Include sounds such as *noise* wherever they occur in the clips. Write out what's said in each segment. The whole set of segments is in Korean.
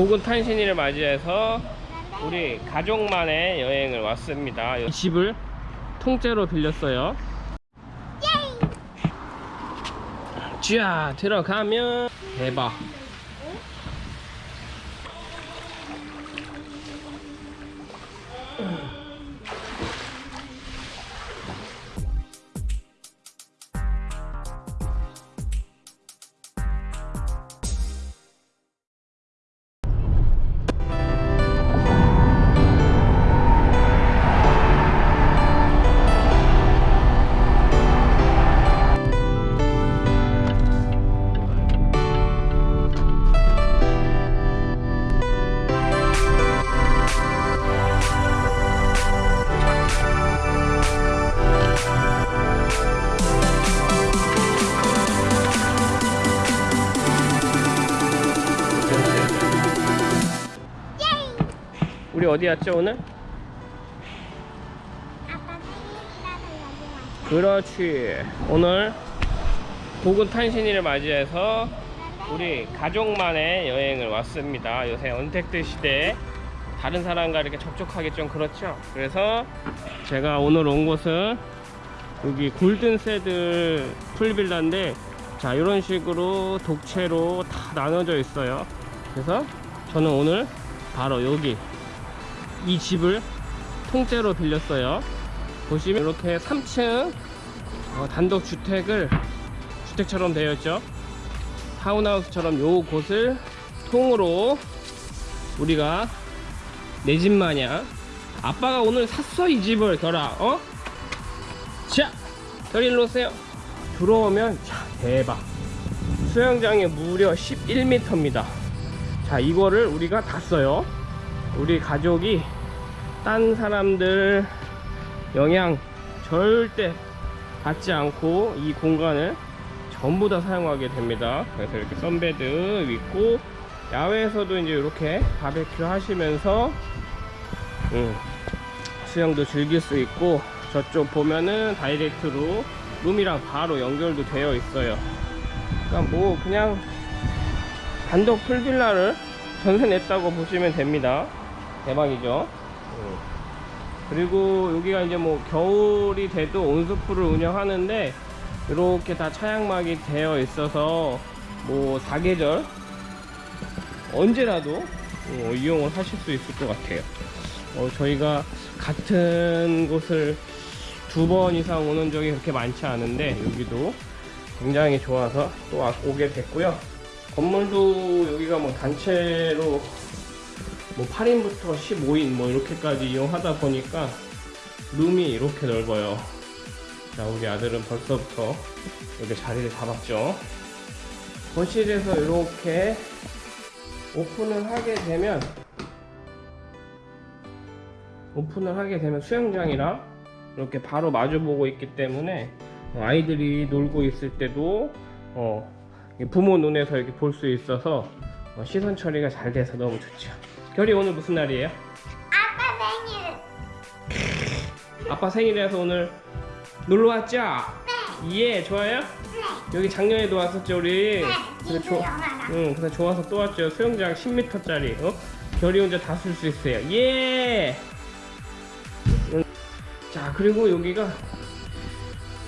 고군 탄신일을 맞이해서 우리 가족만의 여행을 왔습니다. 이 집을 통째로 빌렸어요. 쥐야 들어가면 대박. 어디 왔죠 오늘? 아빠 생일이라서 여기 왔어. 그렇지. 오늘 고군 탄신일을 맞이해서 우리 가족만의 여행을 왔습니다. 요새 언택트 시대에 다른 사람과 이렇게 접촉하기 좀 그렇죠. 그래서 제가 오늘 온 곳은 여기 골든세들 풀빌라인데 자 이런 식으로 독채로 다 나눠져 있어요. 그래서 저는 오늘 바로 여기 이 집을 통째로 빌렸어요. 보시면 이렇게 3층 어, 단독 주택을 주택처럼 되어 있죠. 타운하우스처럼 요 곳을 통으로 우리가 내 집 마냥 아빠가 오늘 샀어 이 집을 결아 어? 자 결이 일로 오세요 들어오면 자 대박 수영장이 무려 11m입니다 자 이거를 우리가 다 써요 우리 가족이 딴 사람들 영향 절대 받지 않고 이 공간을 전부 다 사용하게 됩니다. 그래서 이렇게 선베드 있고 야외에서도 이제 이렇게 바베큐 하시면서 음, 수영도 즐길 수 있고 저쪽 보면은 다이렉트로 룸이랑 바로 연결도 되어 있어요. 그러니까 뭐 그냥 단독 풀빌라를 전세 냈다고 보시면 됩니다 대박이죠? 음. 그리고 여기가 이제 뭐 겨울이 돼도 온수풀을 운영하는데 이렇게 다 차양막이 되어 있어서 뭐 사계절? 언제라도 어, 이용을 하실 수 있을 것 같아요. 어, 저희가 같은 곳을 두 번 이상 오는 적이 그렇게 많지 않은데 여기도 굉장히 좋아서 또 와- 오게 됐고요. 건물도 여기가 뭐 단체로 뭐 8인부터 15인 뭐 이렇게까지 이용하다 보니까 룸이 이렇게 넓어요. 자 우리 아들은 벌써부터 여기 자리를 잡았죠. 거실에서 이렇게 오픈을 하게 되면 오픈을 하게 되면 수영장이랑 이렇게 바로 마주보고 있기 때문에 어, 아이들이 놀고 있을 때도 어, 부모 눈에서 이렇게 볼 수 있어서 어, 시선 처리가 잘 돼서 너무 좋죠 결이 오늘 무슨 날이에요? 아빠 생일. 아빠 생일이라서 오늘 놀러 왔죠? 예 좋아요? 네. 여기 작년에도 왔었죠 우리 네. 그래, 영화랑. 응, 그래서 좋아서 또 왔죠. 수영장 10m짜리. 어? 결이 혼자 다 쓸 수 있어요. 예! 응. 자, 그리고 여기가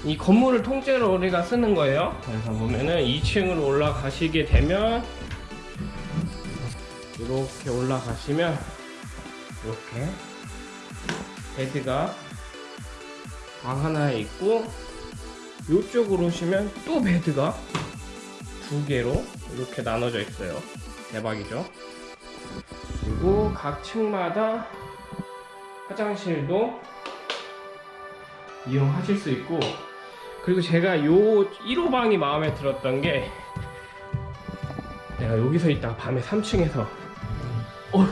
이 건물을 통째로 우리가 쓰는 거예요. 그래서 보면은 2층으로 올라가시게 되면 이렇게 올라가시면 이렇게 베드가 방 하나에 있고 이쪽으로 오시면 또 베드가 두 개로 이렇게 나눠져 있어요. 대박이죠? 그리고 각 층마다 화장실도 이용하실 수 있고 그리고 제가 요 1호 방이 마음에 들었던 게 내가 여기서 있다가 밤에 3층에서 어휴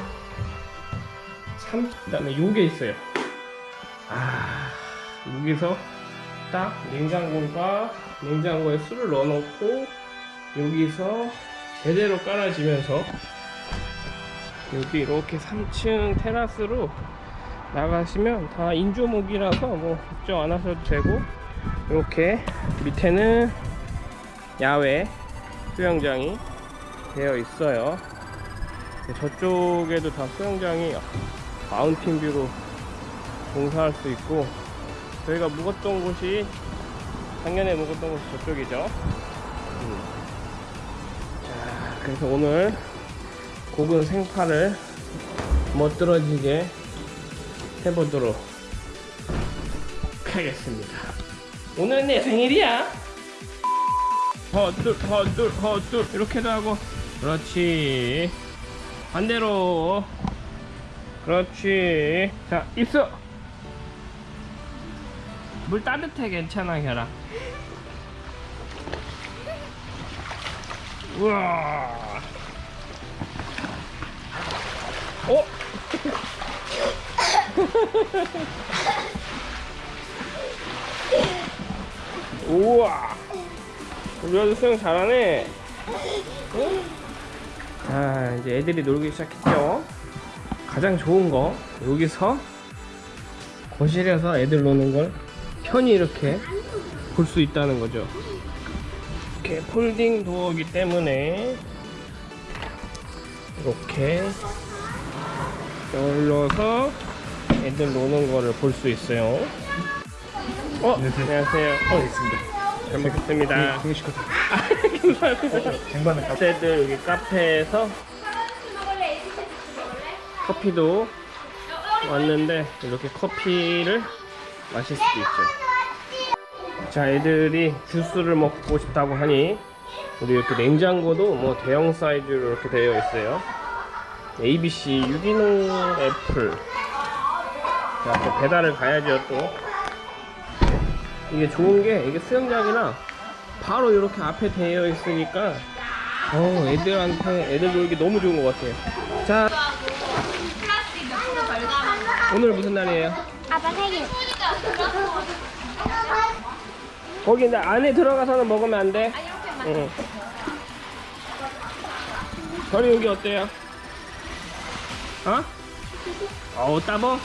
3 그다음에 요게 있어요. 아 여기서 딱 냉장고가 냉장고에 술을 넣어놓고 여기서 제대로 깔아지면서 여기 이렇게 3층 테라스로 나가시면 다 인조목이라서 뭐 걱정 안 하셔도 되고 이렇게 밑에는 야외 수영장이 되어 있어요 저쪽에도 다 수영장이 마운틴 뷰로 공사할 수 있고 저희가 묵었던 곳이 작년에 묵었던 곳이 저쪽이죠. 음. 자 그래서 오늘 고군 생파를 멋들어지게 해보도록 하겠습니다. 오늘 내 생일이야. 헛둘 헛둘 헛둘. 이렇게도 하고. 그렇지 반대로. 그렇지. 자 입수. 물 따뜻해 괜찮아 혈아 우와. 어? *laughs* 우와. 우리 아들 수영 잘하네 자 이제 애들이 놀기 시작했죠. 가장 좋은 거 여기서 거실에서 애들 노는 걸 편히 이렇게 볼 수 있다는 거죠. 이렇게 폴딩 도어이기 때문에 이렇게 열려서 애들 노는 거를 볼 수 있어요. 어 안녕하세요. 어 있습니다. 잘 먹겠습니다. 되 쟁반을 까 학생들 여기 카페에서 커피도 왔는데 이렇게 커피를 마실 수도 있죠. 자, 애들이 주스를 먹고 싶다고 하니 우리 이렇게 냉장고도 뭐 대형 사이즈로 이렇게 되어 있어요. ABC 유기농 애플. 자, 또 배달을 가야죠 또. 이게 좋은 게 이게 수영장이나 바로 이렇게 앞에 되어 있으니까 어 애들한테 애들 놀기 너무 좋은 것 같아요. 자 오늘 무슨 날이에요? 아빠 생일. 거기 근데 안에 들어가서는 먹으면 안 돼. 응. 저리 여기 어때요? 어? 어우 따봉?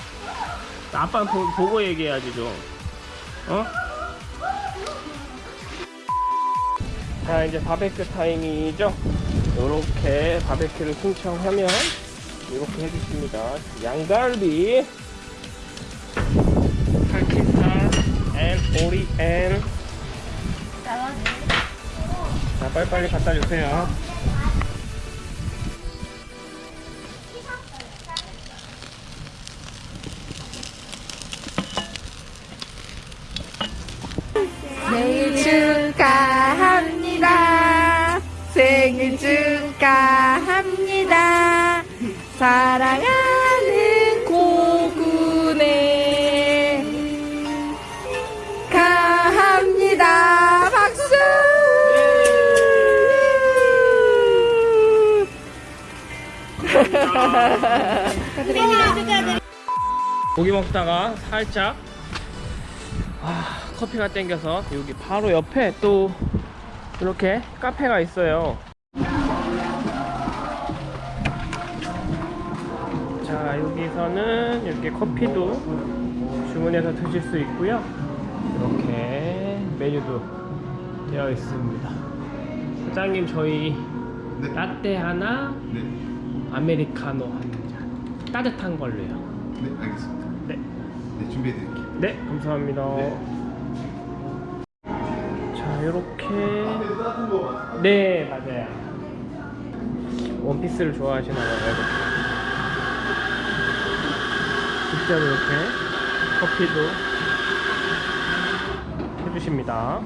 아빠 보, 보고 얘기해야지 좀. 어? 자 이제 바베큐 타임이죠. 요렇게 바베큐를 신청하면 이렇게 해주십니다. 양갈비, 파키스탄, 앤 오리엔. 자 빨리빨리 갖다 주세요. 생일 축하합니다. 생일 축하합니다. 사랑하는 고군의 가합니다. 박수! 고기 먹다가 살짝 아, 커피가 땡겨서 여기 바로 옆에 또 이렇게 카페가 있어요. 자 여기서는 이렇게 커피도 주문해서 드실 수 있고요. 이렇게 메뉴도 되어 있습니다. 사장님 저희 네. 라떼 하나, 네. 아메리카노 한 잔. 따뜻한 걸로요. 네, 알겠습니다. 네. 네, 준비해 드릴게요. 네, 감사합니다. 네. 자, 이렇게. 거 맞아요? 네, 맞아요. 원피스를 좋아하시나 봐요. 직접 이렇게 커피도 해주십니다.